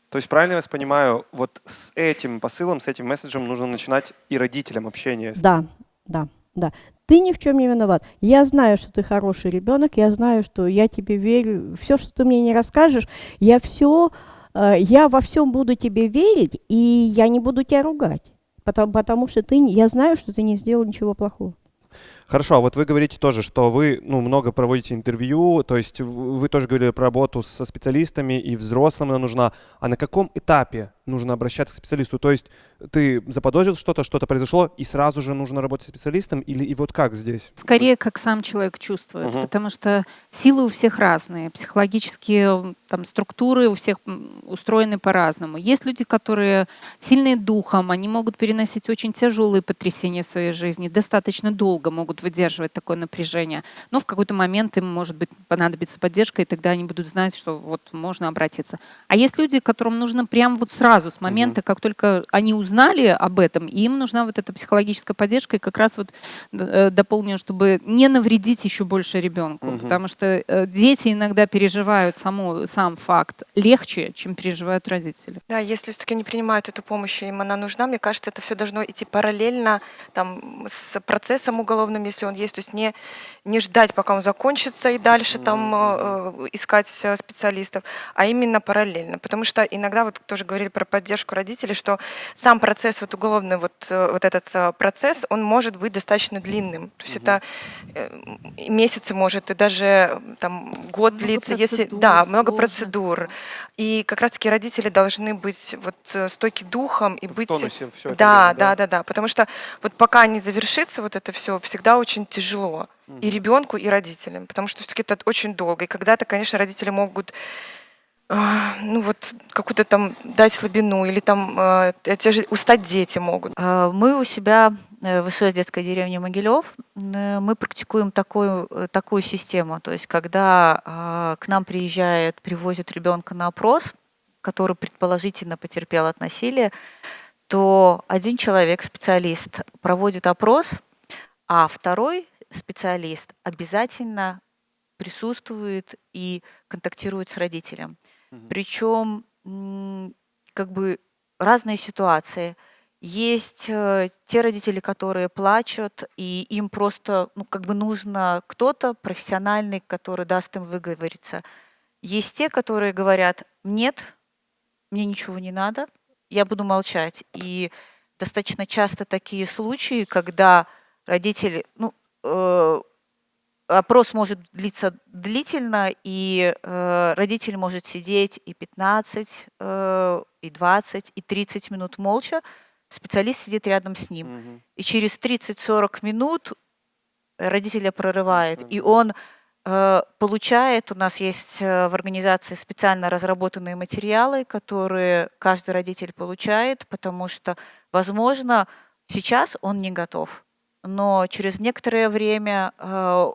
То есть правильно я вас понимаю, вот с этим посылом, с этим месседжем нужно начинать и родителям общение? Да, да, да. Ты ни в чем не виноват. Я знаю, что ты хороший ребенок, я знаю, что я тебе верю. Все, что ты мне не расскажешь, я все я во всем буду тебе верить, и я не буду тебя ругать, потому, потому что ты, я знаю, что ты не сделал ничего плохого. Хорошо, а вот вы говорите тоже, что вы ну, много проводите интервью, то есть вы тоже говорили про работу со специалистами, и взрослым она нужна. А на каком этапе нужно обращаться к специалисту? То есть ты заподозрил что-то, что-то произошло, и сразу же нужно работать с специалистом? Или и вот как здесь? Скорее, как сам человек чувствует, угу. потому что силы у всех разные, психологические там, структуры у всех устроены по-разному. Есть люди, которые сильные духом, они могут переносить очень тяжелые потрясения в своей жизни, достаточно долго могут выдерживать такое напряжение. Но в какой-то момент им, может быть, понадобится поддержка, и тогда они будут знать, что вот можно обратиться. А есть люди, которым нужно прямо вот сразу, с момента, как только они узнали об этом, им нужна вот эта психологическая поддержка, и как раз вот э, дополню, чтобы не навредить еще больше ребенку, угу. потому что э, дети иногда переживают само, сам факт легче, чем переживают родители. Да, если все-таки не принимают эту помощь, им она нужна, мне кажется, это все должно идти параллельно там, с процессом уголовным, если он есть, то есть не, не ждать, пока он закончится и дальше там э, искать э, специалистов, а именно параллельно. Потому что иногда, вот тоже говорили про поддержку родителей, что сам процесс, вот уголовный вот, э, вот этот э, процесс, он может быть достаточно длинным. То есть это э, месяцы может, и даже там год много длиться, если да, много процедур. И как раз-таки родители должны быть вот стойки духом и в быть... Тонусе все да, это да, да, да, да. Потому что вот пока не завершится вот это все, всегда очень тяжело и ребенку, и родителям, потому что все-таки это очень долго. И когда-то, конечно, родители могут ну вот какую-то там дать слабину или там э, те же устать дети могут. А, мы у себя э, в СОС детской деревне Могилев э, мы практикуем такую, такую систему. То есть когда а, к нам приезжает, привозят ребенка на опрос, который предположительно потерпел от насилия, то один человек, специалист, проводит опрос, а второй специалист обязательно присутствует и контактирует с родителем. Угу. Причем как бы разные ситуации. Есть э, те родители, которые плачут, и им просто ну, как бы нужно кто-то профессиональный, который даст им выговориться. Есть те, которые говорят, нет, мне ничего не надо, я буду молчать. И достаточно часто такие случаи, когда родители, ну, э, опрос может длиться длительно, и э, родитель может сидеть и 15, э, и 20, и 30 минут молча, специалист сидит рядом с ним. Угу. И через 30-40 минут родителя прорывает, угу. и он э, получает, у нас есть э, в организации специально разработанные материалы, которые каждый родитель получает, потому что, возможно, сейчас он не готов но через некоторое время э,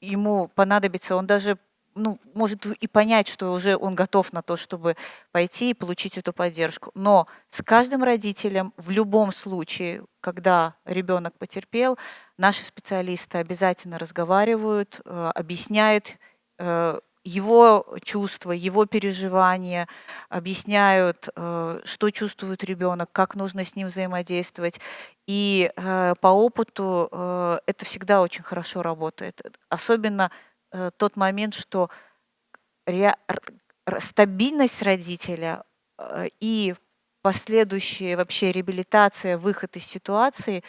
ему понадобится, он даже ну, может и понять, что уже он готов на то, чтобы пойти и получить эту поддержку. Но с каждым родителем в любом случае, когда ребенок потерпел, наши специалисты обязательно разговаривают, э, объясняют э, его чувства, его переживания, объясняют, э, что чувствует ребенок, как нужно с ним взаимодействовать. И э, по опыту э, это всегда очень хорошо работает. Особенно тот момент, что стабильность родителя и последующая вообще реабилитация, выход из ситуации,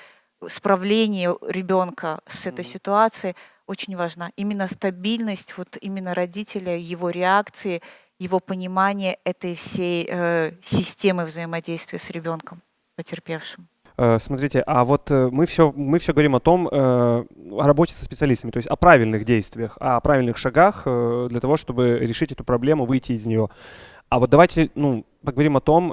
справление ребенка с этой ситуацией – очень важна. Именно стабильность вот именно родителя, его реакции, его понимание этой всей э, системы взаимодействия с ребенком потерпевшим. Э, Смотрите, а вот э, мы все, мы все говорим о том, э, о работе со специалистами, то есть о правильных действиях, о правильных шагах для того, чтобы решить эту проблему, выйти из нее. А вот давайте, ну, поговорим о том,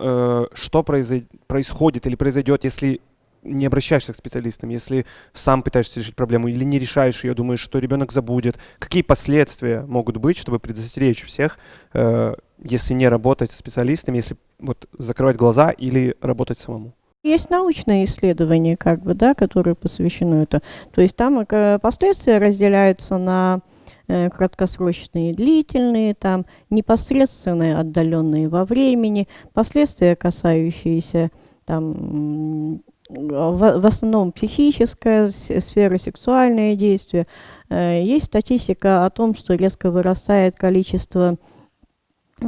что произой- происходит или произойдет, если не обращаешься к специалистам, если сам пытаешься решить проблему или не решаешь ее, думаешь, что ребенок забудет. Какие последствия могут быть, чтобы предостеречь всех, э, если не работать со специалистами, если вот закрывать глаза или работать самому? Есть научные исследования, как бы, да, которые посвящены это. То есть там э, последствия разделяются на э, краткосрочные и длительные, там непосредственные, отдаленные во времени, последствия, касающиеся там в, в основном психическая сфера, сексуальные действия. Э, Есть статистика о том, что резко вырастает количество, э,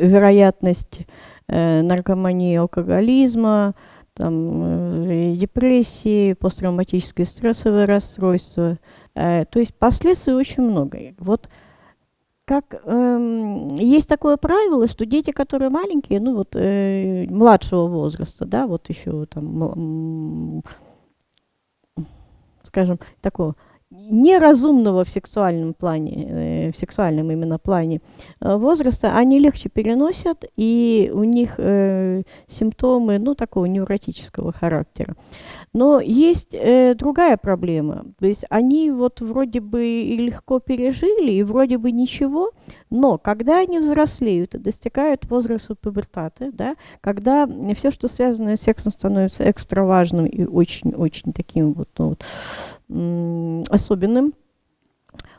вероятность э, наркомании, алкоголизма, там, э, депрессии, посттравматическое стрессовое расстройство. Э, То есть последствий очень много. Вот как эм, есть такое правило, что дети, которые маленькие, ну вот э, младшего возраста, да, вот еще там, скажем, такого неразумного в сексуальном плане, э, в сексуальном именно плане э, возраста, они легче переносят, и у них э, симптомы, ну, такого невротического характера. Но есть э, другая проблема. То есть они вот вроде бы и легко пережили, и вроде бы ничего, но когда они взрослеют и достигают возраста пубертата, да, когда все, что связано с сексом, становится экстра важным и очень-очень таким вот, ну, вот особенным,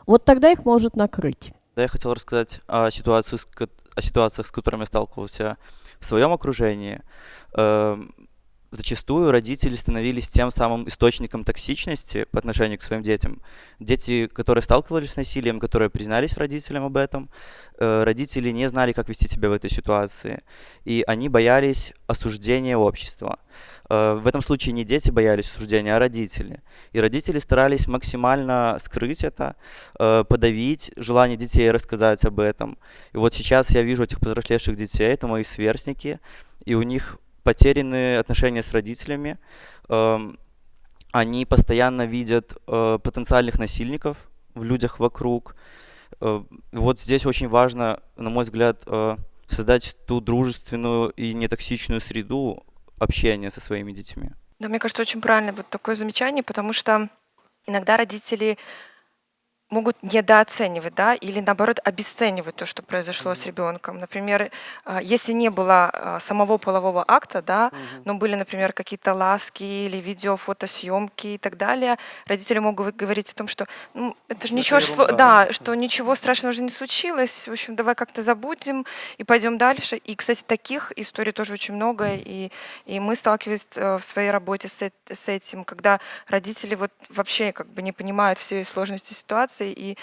вот тогда их может накрыть. Да, я хотел рассказать о, ситуации, о ситуациях, с которыми я сталкивался в своем окружении. Зачастую родители становились тем самым источником токсичности по отношению к своим детям. Дети, которые сталкивались с насилием, которые признались родителям об этом, э, родители не знали, как вести себя в этой ситуации, и они боялись осуждения общества. Э, В этом случае не дети боялись осуждения, а родители. И родители старались максимально скрыть это, э, подавить желание детей рассказать об этом. И вот сейчас я вижу этих повзрослевших детей, это мои сверстники, и у них потерянные отношения с родителями. Эм, Они постоянно видят э, потенциальных насильников в людях вокруг. Э, Вот здесь очень важно, на мой взгляд, э, создать ту дружественную и нетоксичную среду общения со своими детьми. Да, мне кажется, очень правильно вот такое замечание, потому что иногда родители могут недооценивать, да, или наоборот обесценивать то, что произошло с ребенком. Например, а, если не было а, самого полового акта, да, но были, например, какие-то ласки или видео, фотосъемки и так далее, родители могут говорить о том, что ну, это же ничего, шло- да, что ничего страшного же не случилось, в общем, давай как-то забудем и пойдем дальше. И, кстати, таких историй тоже очень много, и, и мы сталкивались э, в своей работе с, с этим, когда родители вот вообще как бы не понимают всей сложности ситуации и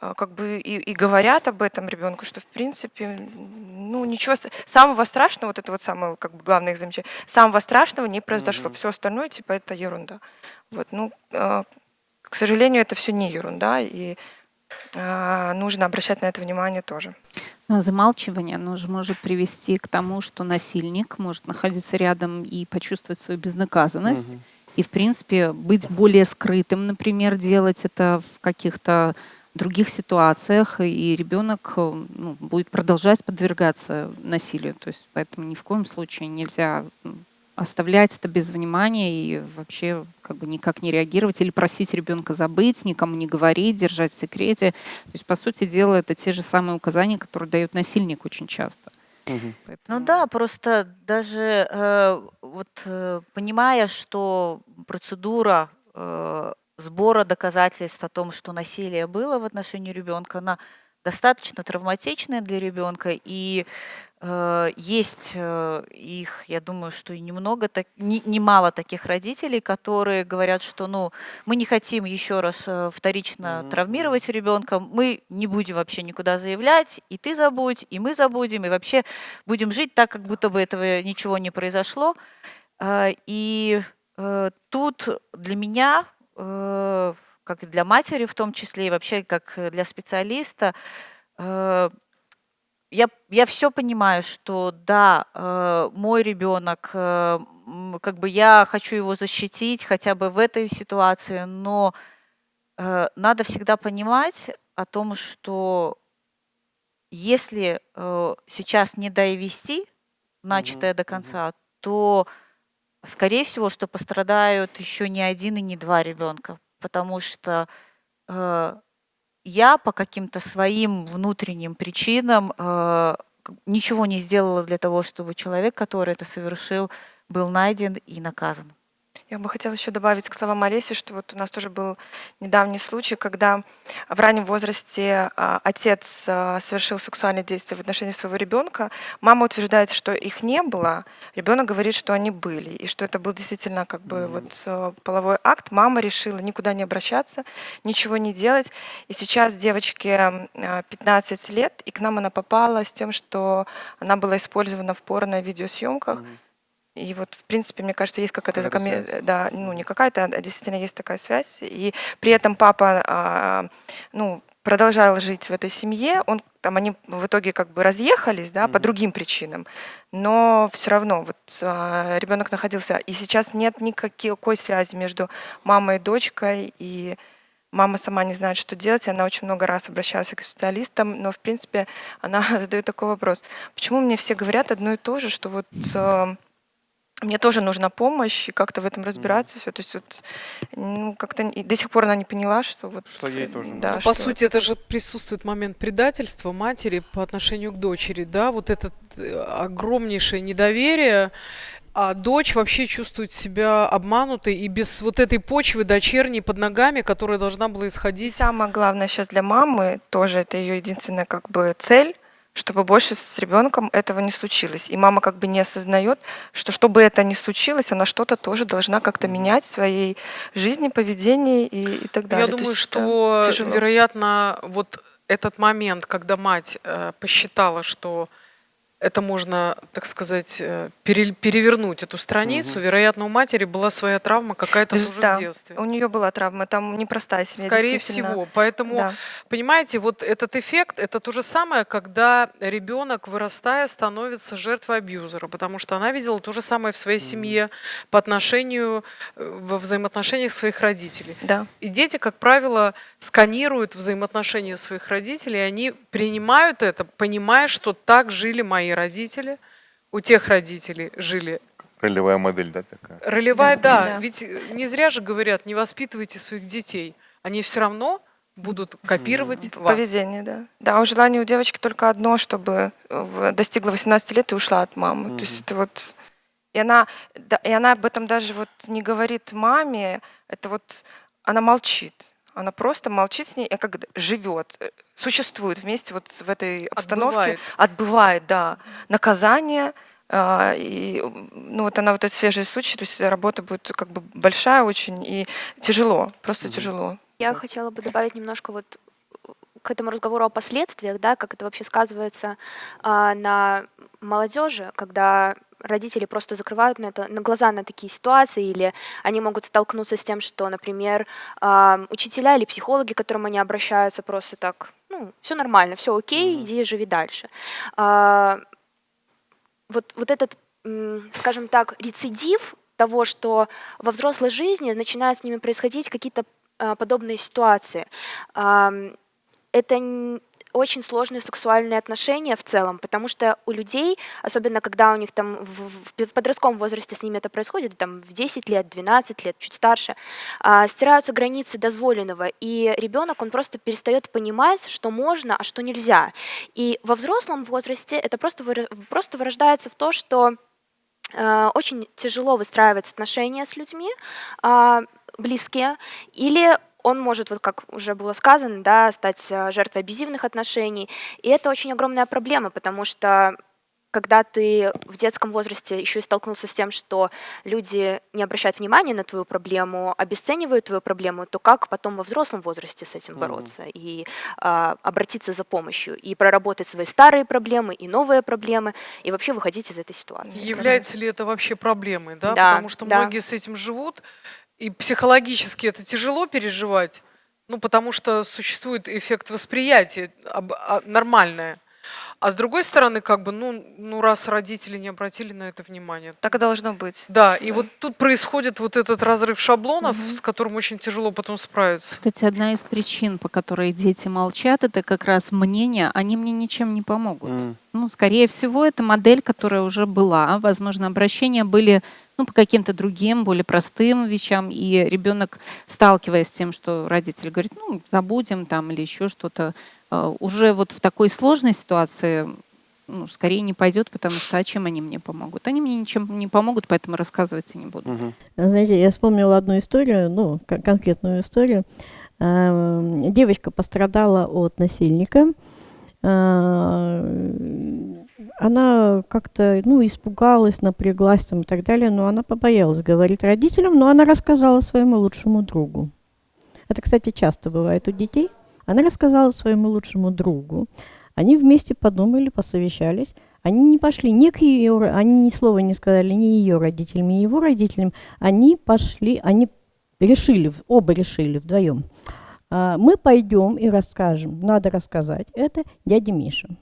э, как бы и, и говорят об этом ребенку, что в принципе, ну ничего самого страшного, вот это вот самое как бы главное их замечание, самого страшного не произошло, все остальное типа это ерунда. Вот, ну, э, к сожалению, это все не ерунда, и э, нужно обращать на это внимание тоже. Но замалчивание оно же может привести к тому, что насильник может находиться рядом и почувствовать свою безнаказанность. И, в принципе, быть более скрытым, например, делать это в каких-то других ситуациях, и ребенок э, ну, будет продолжать подвергаться насилию. То есть поэтому ни в коем случае нельзя оставлять это без внимания и вообще как бы никак не реагировать или просить ребенка забыть, никому не говорить, держать в секрете. То есть, по сути дела, это те же самые указания, которые дает насильник очень часто. Ну Поэтому- да, просто даже э, вот э, понимая, что процедура э, сбора доказательств о том, что насилие было в отношении ребенка, она достаточно травматичная для ребенка, и есть э, их, я думаю, что и немного, так, не- немало таких родителей, которые говорят, что ну мы не хотим еще раз э, вторично травмировать ребенка, мы не будем вообще никуда заявлять, и ты забудь, и мы забудем, и вообще будем жить так, как будто бы этого ничего не произошло. И э, тут для меня, э, как и для матери в том числе, и вообще как для специалиста, э, я, я все понимаю, что да, э, мой ребенок, э, как бы я хочу его защитить хотя бы в этой ситуации, но э, надо всегда понимать о том, что если э, сейчас не довести начатое до конца, то, скорее всего, что пострадают еще не один и не два ребенка, потому что э, я по каким-то своим внутренним причинам э, ничего не сделала для того, чтобы человек, который это совершил, был найден и наказан. Я бы хотела еще добавить к словам Олеси, что вот у нас тоже был недавний случай, когда в раннем возрасте а, отец а, совершил сексуальные действия в отношении своего ребенка. Мама утверждает, что их не было. Ребенок говорит, что они были, и что это был действительно как бы вот э, половой акт. Мама решила никуда не обращаться, ничего не делать. И сейчас девочке э, 15 лет, и к нам она попала с тем, что она была использована в порно-видеосъемках. И вот, в принципе, мне кажется, есть какая-то закоме- связь. да, ну не какая-то, а действительно есть такая связь. И при этом папа, а, ну, продолжал жить в этой семье. Он там они в итоге как бы разъехались, да, по другим причинам, но все равно вот а, ребенок находился, и сейчас нет никакой связи между мамой и дочкой, и мама сама не знает, что делать, она очень много раз обращалась к специалистам, но в принципе она задает такой вопрос: почему мне все говорят одно и то же, что вот а, мне тоже нужна помощь и как-то в этом разбираться все. То есть вот ну, как-то до сих пор она не поняла, что вот Что ей тоже да, нужно. Ну, по что сути, это же присутствует момент предательства матери по отношению к дочери, да, вот это огромнейшее недоверие, а дочь вообще чувствует себя обманутой и без вот этой почвы дочерней под ногами, которая должна была исходить. Самое главное сейчас для мамы тоже это ее единственная как бы цель, чтобы больше с ребенком этого не случилось. И мама как бы не осознает, что чтобы это не случилось, она что-то тоже должна как-то менять в своей жизни, поведении и, и так далее. Я думаю, есть что, тяжело. вероятно, вот этот момент, когда мать э, посчитала, что это можно, так сказать, э, пере- перевернуть эту страницу, вероятно, у матери была своя травма какая-то тоже да, в детстве. У нее была травма, там непростая семья. Скорее всего. Поэтому, Да. понимаете, вот этот эффект, это то же самое, когда ребенок, вырастая, становится жертвой абьюзера, потому что она видела то же самое в своей семье по отношению, э, во взаимоотношениях своих родителей. Да. И дети, как правило, сканируют взаимоотношения своих родителей, и они принимают это, понимая, что так жили мои родители, у тех родителей жили Ролевая модель, да, такая? Ролевая, да. Да. Ведь не зря же говорят, не воспитывайте своих детей. Они все равно будут копировать вас. Поведение, да. Да, у желания у девочки только одно, чтобы э, достигла 18 лет и ушла от мамы. То есть это вот... И она, да, и она об этом даже вот не говорит маме, это вот она молчит. Она просто молчит с ней, и как живет, э, существует вместе вот в этой обстановке. Отбывает. Отбывает, да. Наказание, а, и ну вот она вот этот свежий случай, то есть работа будет как бы большая очень и тяжело, просто тяжело. Я хотела бы добавить немножко вот к этому разговору о последствиях, да, как это вообще сказывается а, на молодежи, когда родители просто закрывают на, это, на глаза на такие ситуации, или они могут столкнуться с тем, что, например, а, учителя или психологи, к которым они обращаются, просто так, ну, все нормально, все окей, иди живи дальше. А, вот, вот этот, скажем так, рецидив того, что во взрослой жизни начинают с ними происходить какие-то а, подобные ситуации. Это очень сложные сексуальные отношения в целом, потому что у людей, особенно когда у них там в, в подростковом возрасте с ними это происходит, там в 10 лет, 12 лет, чуть старше, а, стираются границы дозволенного, и ребенок, он просто перестает понимать, что можно, а что нельзя. И во взрослом возрасте это просто, выра- просто вырождается в то, что э, очень тяжело выстраивать отношения с людьми а, близкие, или он может, вот как уже было сказано, да, стать э, жертвой абьюзивных отношений. И это очень огромная проблема, потому что когда ты в детском возрасте еще и столкнулся с тем, что люди не обращают внимания на твою проблему, обесценивают твою проблему, то как потом во взрослом возрасте с этим бороться и а, обратиться за помощью и проработать свои старые проблемы и новые проблемы и вообще выходить из этой ситуации? Является ли это вообще проблемой, да? Да, Потому что да. многие с этим живут, и психологически это тяжело переживать, ну, потому что существует эффект восприятия а, нормальное. А с другой стороны, как бы, ну, ну раз родители не обратили на это внимание. Так и должно быть. Да, и вот тут происходит вот этот разрыв шаблонов, с которым очень тяжело потом справиться. Кстати, одна из причин, по которой дети молчат, это как раз мнение, они мне ничем не помогут. М. Ну, скорее всего, это модель, которая уже была. Возможно, обращения были ну, по каким-то другим, более простым вещам, и ребенок, сталкиваясь с тем, что родитель говорит, ну, забудем там или еще что-то, уже вот в такой сложной ситуации ну, скорее не пойдет, потому что а чем они мне помогут? Они мне ничем не помогут, поэтому рассказывать и не буду. Мгм. Знаете, я вспомнила одну историю, ну, кон- конкретную историю. Эм, Девочка пострадала от насильника. Э, Она как-то, ну, испугалась, напряглась там и так далее, но она побоялась говорить родителям, но она рассказала своему лучшему другу. Это, кстати, часто бывает у детей. Она рассказала своему лучшему другу. Они вместе подумали, посовещались. Они не пошли ни к ее, они ни слова не сказали ни ее родителям, ни его родителям. Они пошли, они решили, оба решили вдвоем. А, Мы пойдем и расскажем, надо рассказать это дяде Мише.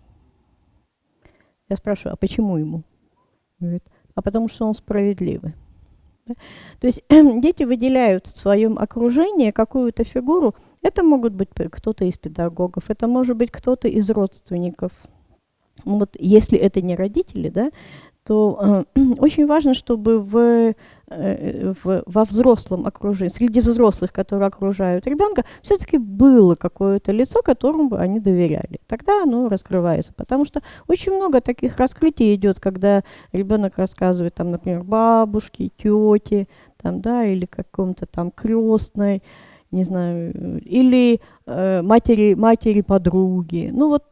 Я спрашиваю, а почему ему? Говорит, а потому что он справедливый. То есть дети выделяют в своем окружении какую-то фигуру. Это могут быть кто-то из педагогов, это может быть кто-то из родственников. Вот если это не родители, да, то э, очень важно, чтобы в, э, в- во взрослом окружении, среди взрослых, которые окружают ребенка, все-таки было какое-то лицо, которому бы они доверяли. Тогда оно раскрывается. Потому что очень много таких раскрытий идет, когда ребенок рассказывает, там, например, бабушке, тете, там, да, или каком-то там крестной, не знаю, или э, матери, матери подруги. Ну вот,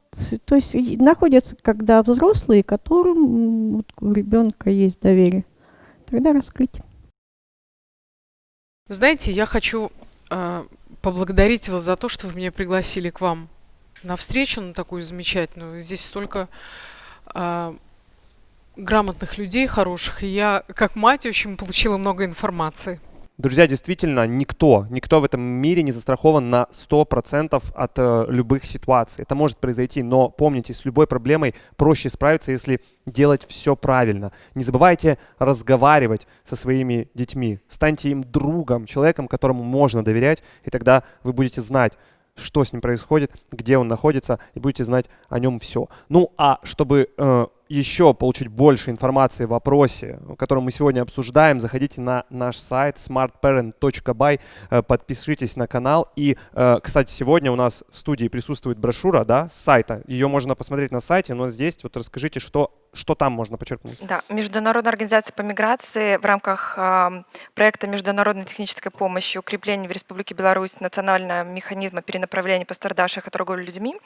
то есть находятся, когда взрослые, которым вот у ребенка есть доверие. Тогда раскрыть. Знаете, я хочу э, поблагодарить вас за то, что вы меня пригласили к вам на встречу, на такую замечательную. Здесь столько э, грамотных людей, хороших, и я, как мать, в общем, получила много информации. Друзья, действительно, никто, никто в этом мире не застрахован на 100% от э, любых ситуаций. Это может произойти, но помните, с любой проблемой проще справиться, если делать все правильно. Не забывайте разговаривать со своими детьми. Станьте им другом, человеком, которому можно доверять, и тогда вы будете знать, что с ним происходит, где он находится, и будете знать о нем все. Ну, а чтобы э, еще получить больше информации в вопросе, который мы сегодня обсуждаем, заходите на наш сайт smartparent.by, э, подпишитесь на канал. И, э, кстати, сегодня у нас в студии присутствует брошюра да, с сайта. Ее можно посмотреть на сайте, но здесь вот расскажите, что, что там можно почерпнуть. Да, Международная организация по миграции в рамках ам, проекта международной технической помощи укрепления в Республике Беларусь национального механизма перенаправления пострадавших от торговли людьми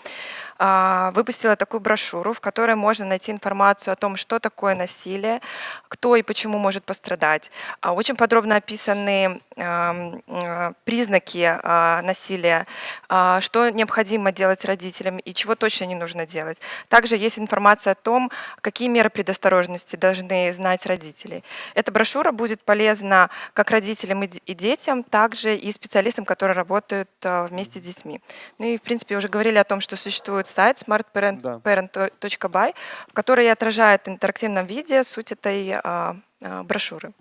а, выпустила такую брошюру, в которой можно найти информацию о том, что такое насилие, кто и почему может пострадать. А, Очень подробно описаны а, признаки насилия, что необходимо делать родителям и чего точно не нужно делать. Также есть информация о том, какие меры предосторожности должны знать родители. Эта брошюра будет полезна как родителям и детям, также и специалистам, которые работают а, вместе с детьми. Ну и, в принципе, уже говорили о том, что существует сайт smartparent.by, в который отражает в интерактивном виде суть этой а, брошюры.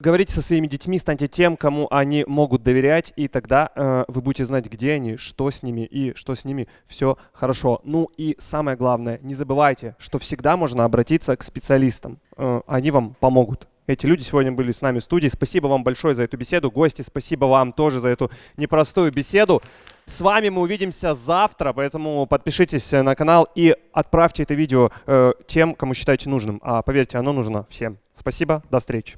Говорите со своими детьми, станьте тем, кому они могут доверять, и тогда э, вы будете знать, где они, что с ними и что с ними все хорошо. Ну и самое главное, не забывайте, что всегда можно обратиться к специалистам. Э, они вам помогут. Эти люди сегодня были с нами в студии. Спасибо вам большое за эту беседу. Гости, спасибо вам тоже за эту непростую беседу. С вами мы увидимся завтра, поэтому подпишитесь э, на канал и отправьте это видео э, тем, кому считаете нужным. А поверьте, оно нужно всем. Спасибо, до встречи.